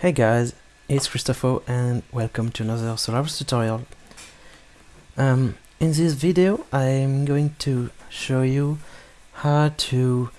Hey guys, it's Christopho and welcome to another Solarus tutorial. Um, in this video I'm going to show you how to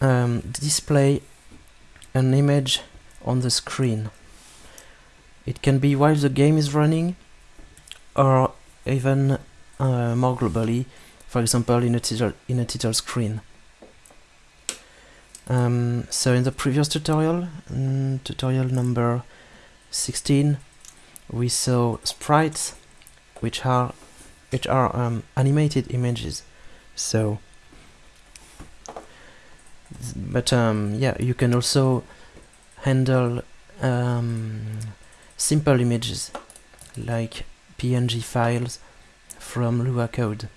um, display an image on the screen. It can be while the game is running or even uh, more globally, for example in a title, in a title screen. Um, so in the previous tutorial, mm, tutorial number 16, we saw sprites, which are which are um, animated images. So, but um, yeah, you can also handle um, simple images like PNG files from Lua code.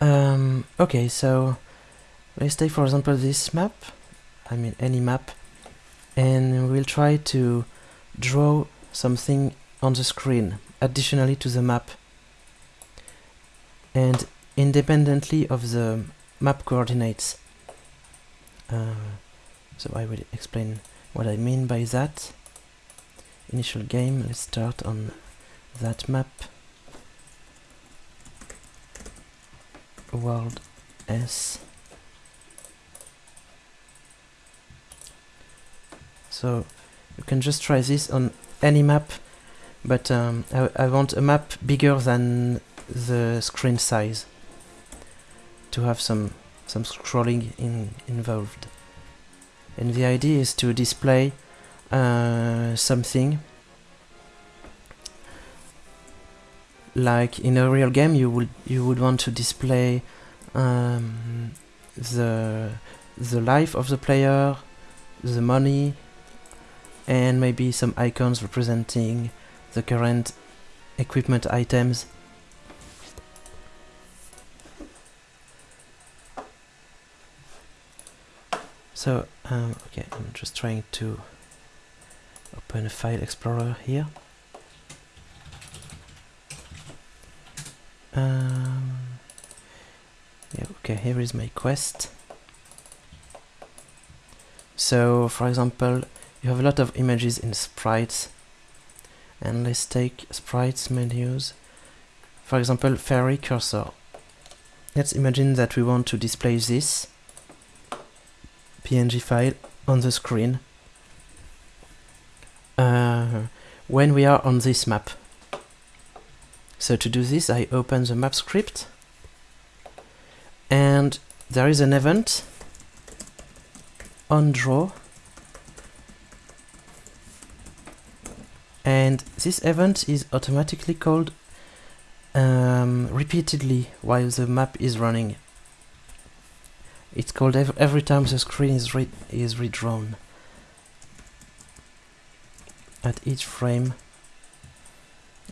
Um, okay, so let's take for example this map I mean any map and we'll try to draw something on the screen additionally to the map. And independently of the map coordinates uh, so I will explain what I mean by that. Initial game let's start on that map. World S so you can just try this on any map but um, I, I, want a map bigger than the screen size to have some some scrolling in, involved. And the idea is to display uh, something like in a real game you would you would want to display um, the the life of the player the money and maybe some icons representing the current equipment items. So, um, okay, I'm just trying to open a file explorer here. Um, yeah, okay, here is my quest. So, for example, you have a lot of images in sprites and let's take sprites menus. For example fairy cursor. Let's imagine that we want to display this png file on the screen. Uh, when we are on this map. So to do this I open the map script and there is an event on draw and this event is automatically called um, repeatedly while the map is running. It's called ev every time the screen is, re is redrawn. At each frame,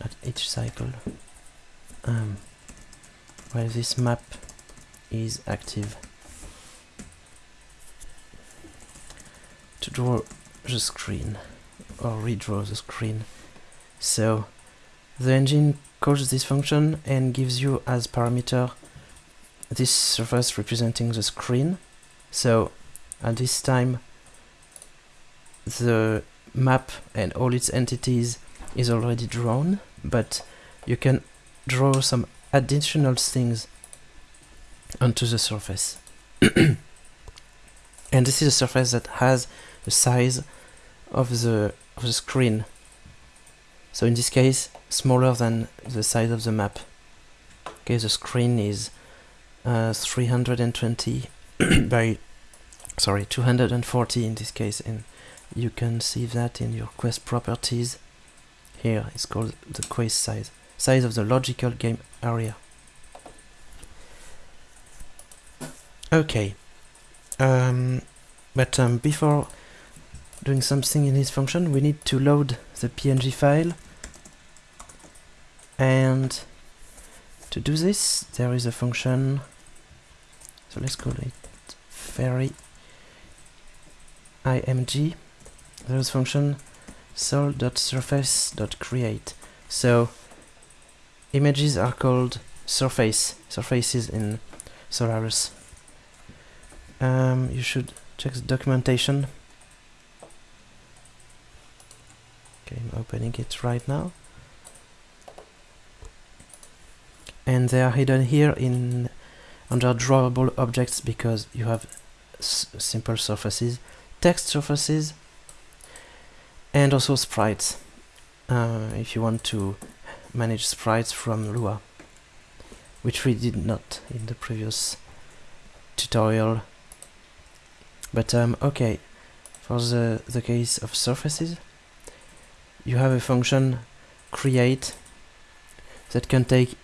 at each cycle, um, while this map is active. To draw the screen or redraw the screen. So the engine calls this function and gives you as parameter this surface representing the screen. So at this time the map and all its entities is already drawn, but you can draw some additional things onto the surface. and this is a surface that has the size of the of the screen. So in this case, smaller than the size of the map. Okay, the screen is uh, 320 by, sorry, 240 in this case, and you can see that in your quest properties. Here, it's called the quest size, size of the logical game area. Okay, um, but um, before doing something in this function, we need to load the PNG file. And to do this, there is a function, so let's call it fairy img. There's a function sol.surface.create. So images are called surface, surfaces in Solarus. Um, you should check the documentation Okay, I'm opening it right now. And they are hidden here in under drawable objects because you have simple surfaces, text surfaces, and also sprites uh, if you want to manage sprites from Lua which we did not in the previous tutorial. But um, okay for the, the case of surfaces you have a function create that can take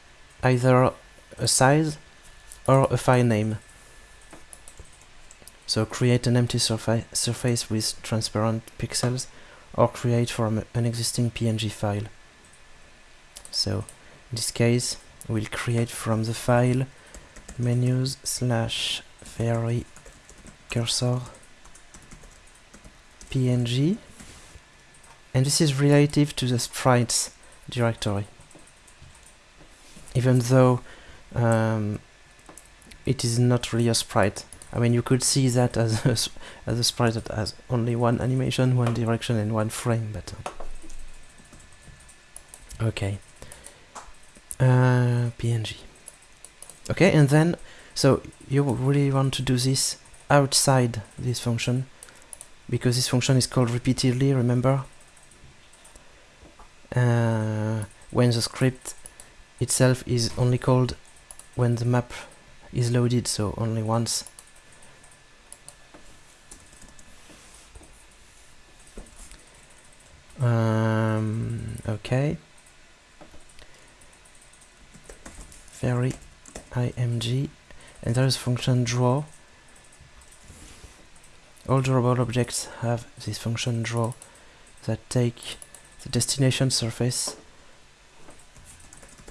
either a size or a file name. So create an empty surfa surface with transparent pixels or create from an existing PNG file. So in this case we'll create from the file menus slash fairy cursor png and this is relative to the sprites directory even though um, it is not really a sprite I mean, you could see that as a, as a sprite that has only one animation, one direction, and one frame, but... Uh, okay. Uh, PNG. Okay, and then, so you really want to do this outside this function, because this function is called repeatedly, remember? Uh, when the script itself is only called when the map is loaded, so only once Um, okay. Fairy img and there is function draw. All drawable objects have this function draw that take the destination surface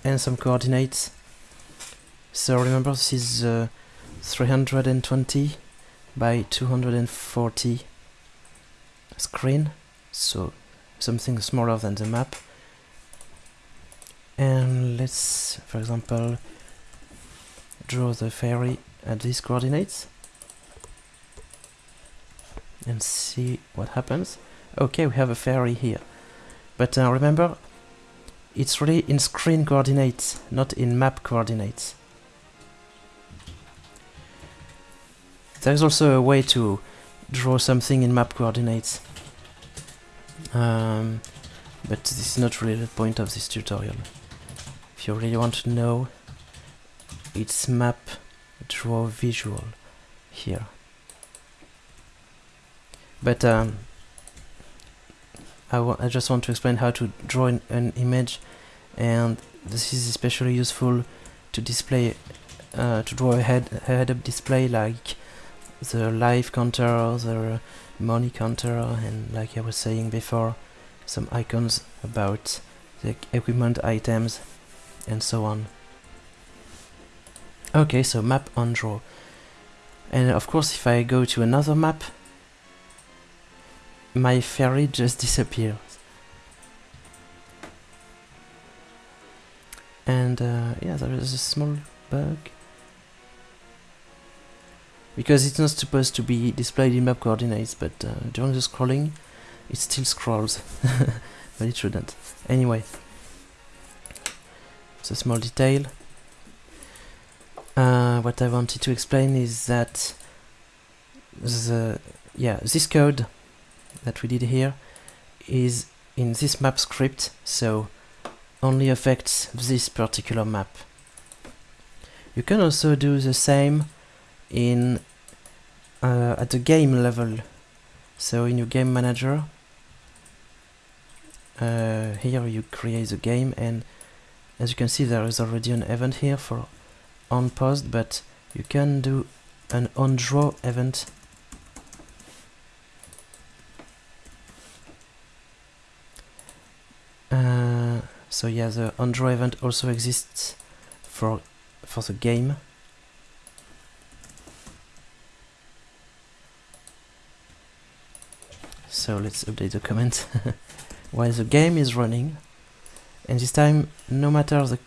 and some coordinates. So remember this is uh, 320 by 240 screen. So something smaller than the map and let's for example draw the fairy at these coordinates and see what happens okay we have a fairy here but uh, remember it's really in screen coordinates not in map coordinates there's also a way to draw something in map coordinates um, but this is not really the point of this tutorial. If you really want to know, it's map draw visual here. But um, I, I just want to explain how to draw an, an image and this is especially useful to display uh, to draw a head a head-up display like the live counter, the money counter, and like I was saying before, some icons about the equipment items and so on. Okay, so map on draw. And of course, if I go to another map, my fairy just disappears. And uh, yeah, there is a small bug. Because it's not supposed to be displayed in map coordinates but uh, during the scrolling it still scrolls. But it shouldn't. Anyway. It's a small detail. Uh, what I wanted to explain is that the yeah this code that we did here is in this map script so only affects this particular map you can also do the same in uh, at the game level. So in your game manager, uh, here you create the game and as you can see there is already an event here for on post but you can do an on draw event so yeah the draw event also exists for for the game. So let's update the comment. While the game is running and this time no matter the,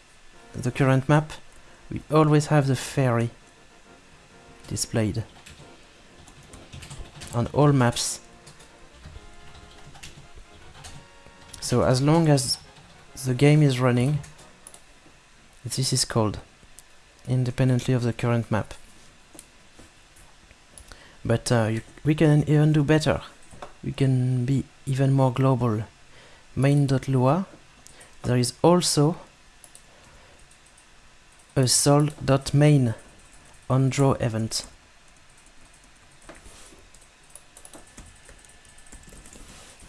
the current map we always have the fairy displayed on all maps. So as long as the game is running, this is called, independently of the current map. But uh, you, we can even do better. We can be even more global. Main.lua. There is also a sol.main on draw event.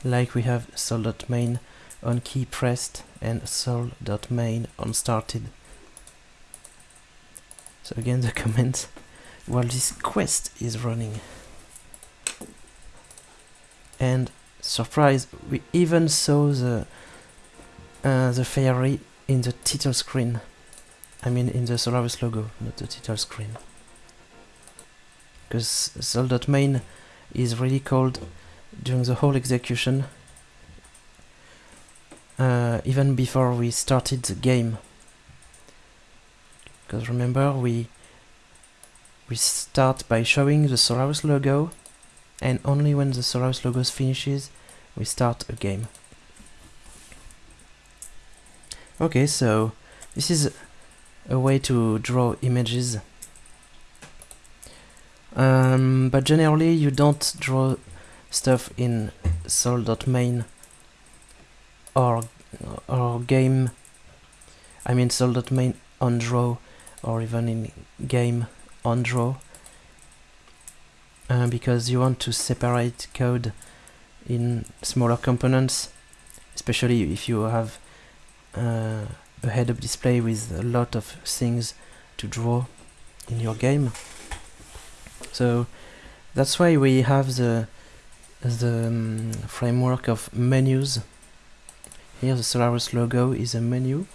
Like we have sol.main on key pressed and sol.main on started. So again the comment while this quest is running. And surprise, we even saw the uh, the fairy in the title screen. I mean in the Solarus logo, not the title screen. Because sol.main is really called during the whole execution even before we started the game. Because remember we we start by showing the Solarus logo and only when the Solarus logo finishes we start a game. Okay so this is a way to draw images. Um, but generally you don't draw stuff in sol.main or or game I mean sol.main on draw or even in game on draw uh, because you want to separate code in smaller components especially if you have uh, a head-up display with a lot of things to draw in your game so that's why we have the the um, framework of menus. Here the Solarus logo is a menu.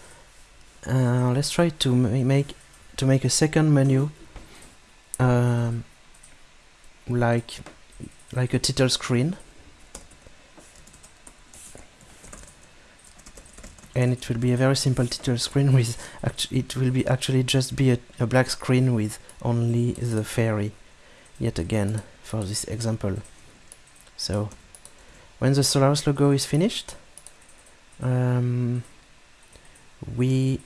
Uh, let's try to make to make a second menu um, like like a title screen and it will be a very simple title screen with it will be actually just be a, a black screen with only the fairy yet again for this example so when the Solarus logo is finished, um, we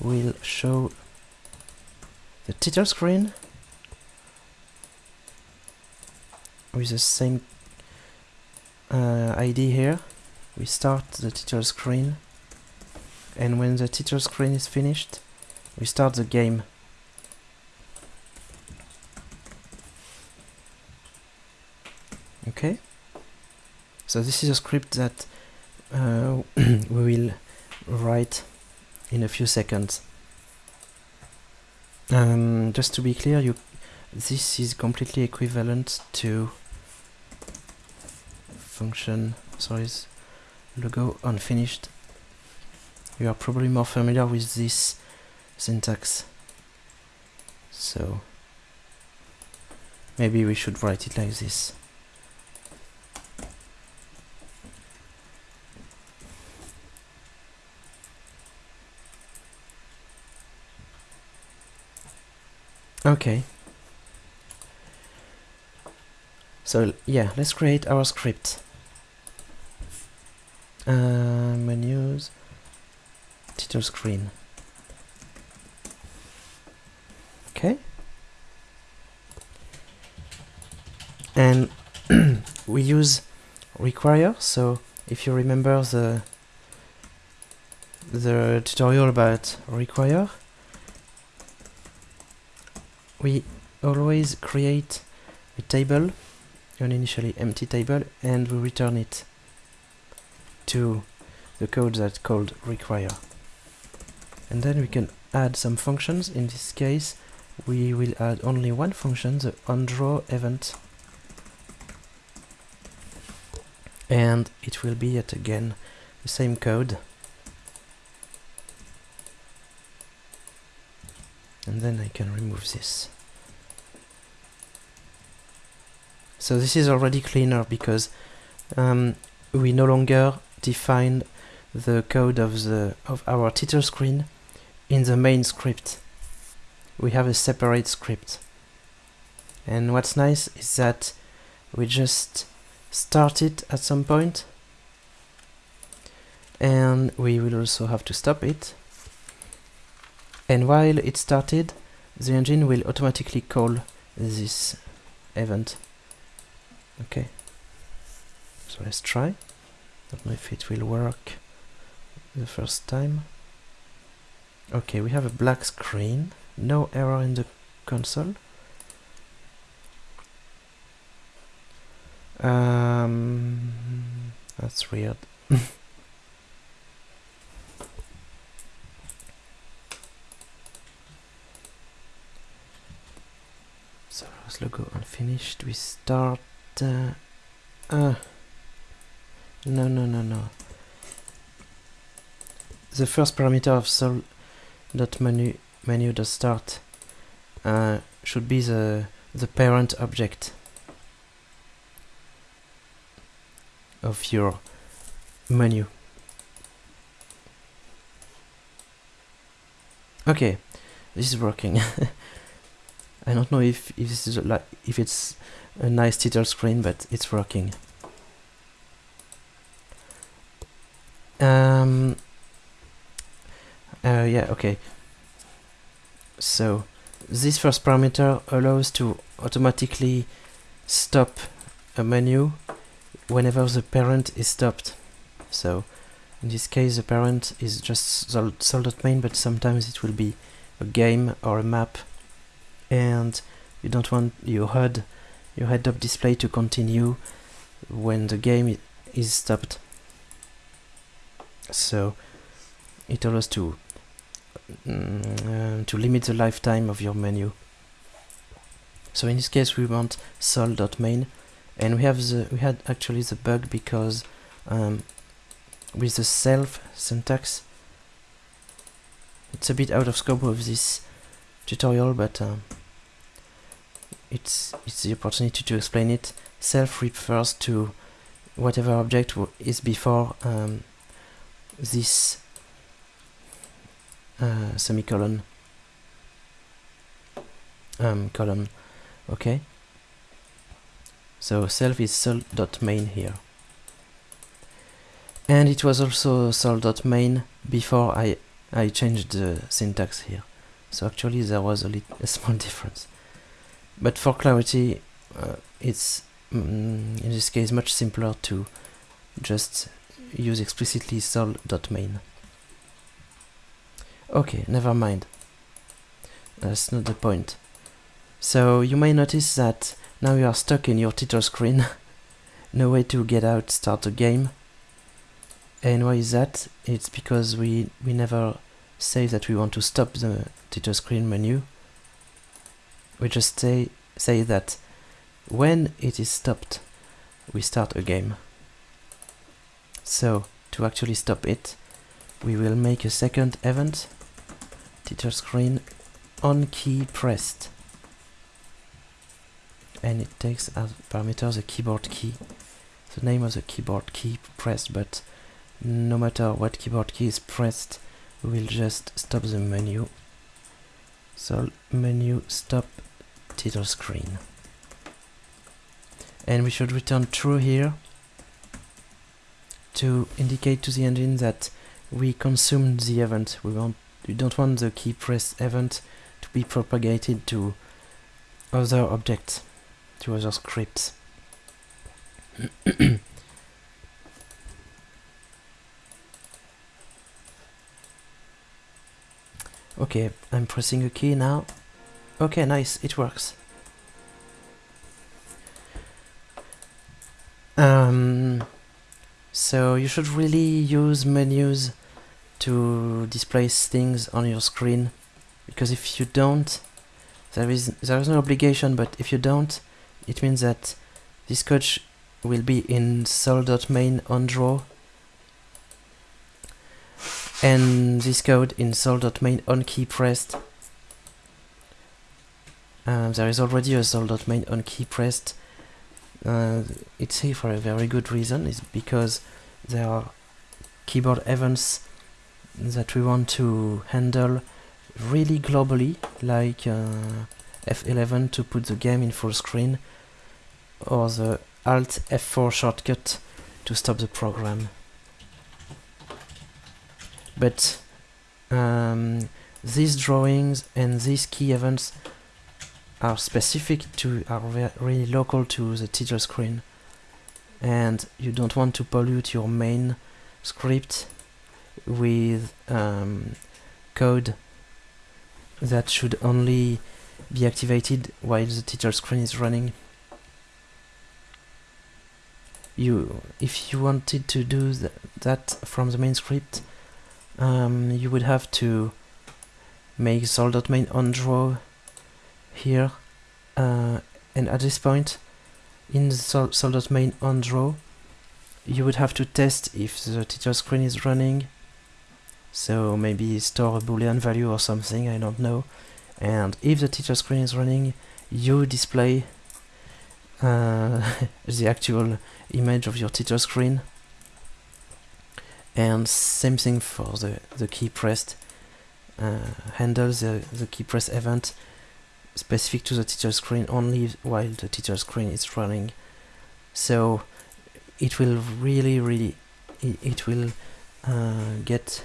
will show the title screen with the same uh, ID here. We start the title screen and when the title screen is finished, we start the game. okay so this is a script that uh, we will write in a few seconds. Um, just to be clear you this is completely equivalent to function sorry logo unfinished. You are probably more familiar with this syntax. So maybe we should write it like this Okay. So yeah, let's create our script. Uh, menus, title screen. Okay. And we use require, so if you remember the the tutorial about require, we always create a table, an initially empty table, and we return it to the code that's called require. And then we can add some functions. In this case, we will add only one function, the onDraw event. And it will be yet again the same code. Then I can remove this. So this is already cleaner because um, we no longer define the code of the of our title screen in the main script. We have a separate script. And what's nice is that we just start it at some point and we will also have to stop it and while it started the engine will automatically call this event. Okay. So let's try. Don't know if it will work the first time. Okay we have a black screen. No error in the console. Um, that's weird so logo unfinished. We start uh, uh, no no no no. The first parameter of sol dot menu menu dot start uh, should be the the parent object of your menu. Okay this is working I don't know if, if this is like if it's a nice title screen but it's working. Um uh, yeah okay. So this first parameter allows to automatically stop a menu whenever the parent is stopped. So in this case the parent is just sol.main but sometimes it will be a game or a map and you don't want your HUD your head-up display to continue when the game is stopped. So it allows to uh, to limit the lifetime of your menu. So in this case we want sol.main and we have the we had actually the bug because um, with the self syntax it's a bit out of scope of this tutorial but um, it's it's the opportunity to explain it. Self refers to whatever object is before um, this uh, semicolon. Um, column okay? So self is sol.main here. And it was also sol.main before I I changed the syntax here. So actually there was a, a small difference but for clarity uh, it's mm, in this case much simpler to just use explicitly sol.main okay never mind. That's not the point. So you may notice that now you are stuck in your title screen. No way to get out start a game. And why is that? It's because we we never say that we want to stop the title screen menu we just say say that when it is stopped we start a game. So to actually stop it we will make a second event. Title screen on key pressed. And it takes as parameter the keyboard key. The name of the keyboard key pressed but no matter what keyboard key is pressed we will just stop the menu. So menu stop title screen. And we should return true here to indicate to the engine that we consumed the event. We want we don't want the key press event to be propagated to other objects to other scripts. Okay I'm pressing a key now okay nice. It works. Um, so you should really use menus to display things on your screen. Because if you don't there is there is no obligation but if you don't it means that this code will be in sol.main on draw. And this code in sol.main on key pressed um, there is already a sol.main on key pressed uh, it's here for a very good reason is because there are keyboard events that we want to handle really globally like uh, F11 to put the game in full screen or the Alt F4 shortcut to stop the program. But um, these drawings and these key events are specific to are really local to the title screen. And you don't want to pollute your main script with um, code that should only be activated while the title screen is running. You if you wanted to do th that from the main script um, you would have to make sol.main on draw here uh, and at this point in the sol sol.main on draw you would have to test if the teacher screen is running. So maybe store a boolean value or something I don't know. And if the teacher screen is running you display uh, the actual image of your teacher screen. And same thing for the, the key pressed uh, handle the, the key press event specific to the teacher screen only while the teacher screen is running. So it will really really it, will uh, get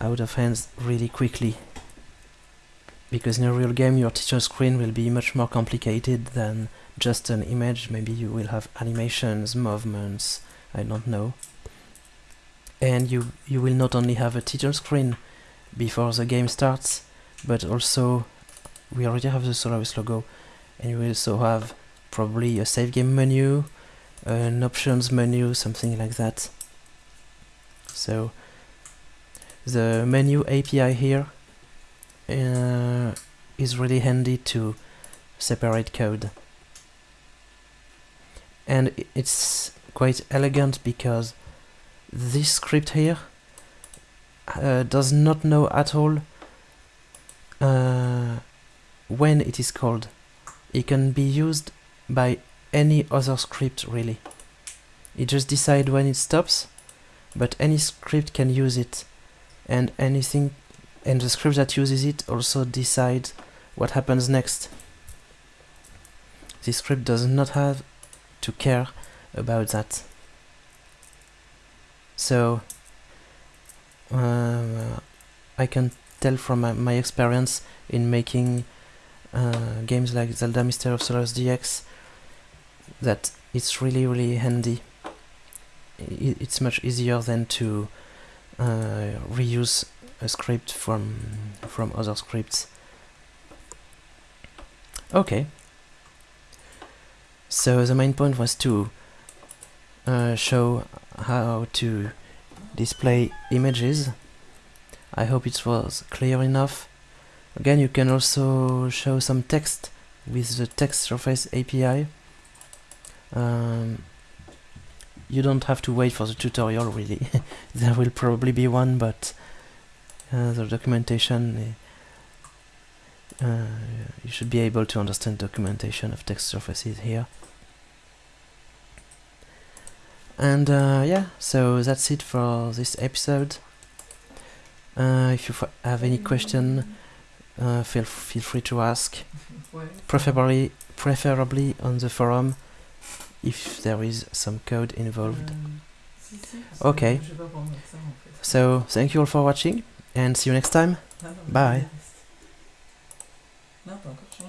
out of hands really quickly. Because in a real game your teacher screen will be much more complicated than just an image. Maybe you will have animations movements I don't know. And you you will not only have a teacher screen before the game starts but also we already have the Solarus logo and we also have probably a save game menu an options menu something like that. So the menu API here uh, is really handy to separate code. And it's quite elegant because this script here uh, does not know at all uh, when it is called. It can be used by any other script really. It just decides when it stops, but any script can use it and anything and the script that uses it also decides what happens next. This script does not have to care about that. So uh, I can tell from my, my, experience in making uh, games like Zelda Mystery of Solarus DX that it's really really handy. It's much easier than to uh, reuse a script from from other scripts. Okay. So the main point was to uh, show how to display images. I hope it was clear enough. Again, you can also show some text with the text surface API. Um, you don't have to wait for the tutorial really. there will probably be one, but uh, the documentation uh, you should be able to understand documentation of text surfaces here. And uh, yeah, so that's it for this episode. Uh, if you have any question, uh, feel feel free to ask. Preferably, preferably on the forum, if there is some code involved. Okay. So thank you all for watching, and see you next time. Bye.